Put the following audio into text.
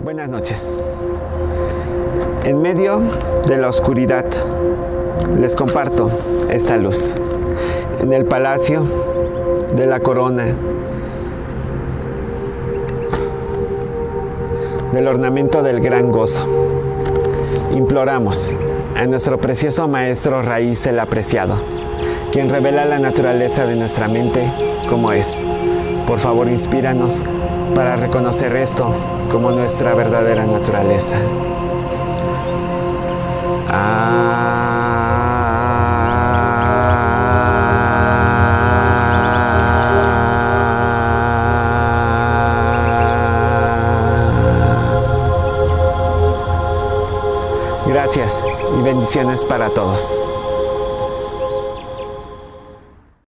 Buenas noches. En medio de la oscuridad les comparto esta luz. En el palacio de la corona, del ornamento del gran gozo, imploramos a nuestro precioso Maestro Raíz el Apreciado, quien revela la naturaleza de nuestra mente como es. Por favor, inspíranos para reconocer esto como nuestra verdadera naturaleza. Gracias y bendiciones para todos.